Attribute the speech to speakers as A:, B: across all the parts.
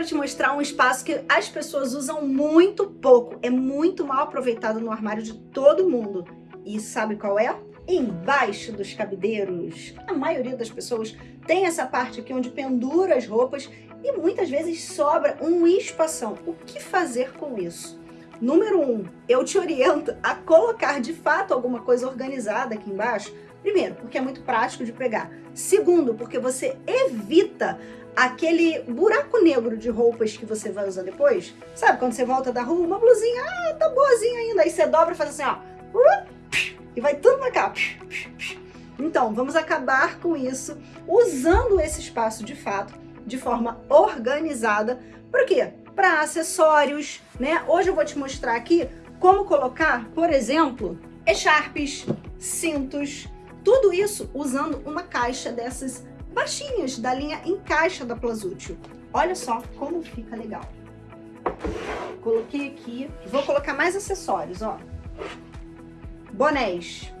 A: quero te mostrar um espaço que as pessoas usam muito pouco, é muito mal aproveitado no armário de todo mundo. E sabe qual é? Embaixo dos cabideiros. A maioria das pessoas tem essa parte aqui onde pendura as roupas e muitas vezes sobra um espação. O que fazer com isso? Número um, eu te oriento a colocar de fato alguma coisa organizada aqui embaixo. Primeiro, porque é muito prático de pegar. Segundo, porque você evita aquele buraco negro de roupas que você vai usar depois. Sabe quando você volta da rua, uma blusinha, ah, tá boazinha ainda. Aí você dobra e faz assim, ó. E vai tudo pra cá. Então, vamos acabar com isso usando esse espaço de fato de forma organizada. Por quê? Para acessórios, né? Hoje eu vou te mostrar aqui como colocar, por exemplo, echarpes, cintos, tudo isso usando uma caixa dessas baixinhas da linha Encaixa da Plazútil. Olha só como fica legal. Coloquei aqui, vou colocar mais acessórios, ó. Bonés,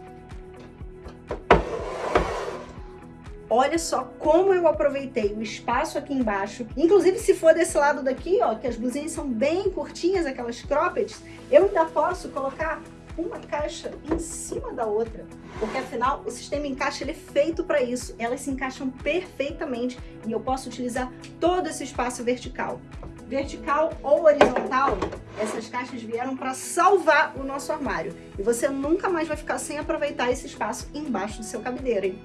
A: Olha só como eu aproveitei o espaço aqui embaixo. Inclusive, se for desse lado daqui, ó, que as blusinhas são bem curtinhas, aquelas croppeds, eu ainda posso colocar uma caixa em cima da outra, porque afinal o sistema encaixa ele é feito para isso, elas se encaixam perfeitamente e eu posso utilizar todo esse espaço vertical. Vertical ou horizontal, essas caixas vieram para salvar o nosso armário e você nunca mais vai ficar sem aproveitar esse espaço embaixo do seu cabideiro, hein?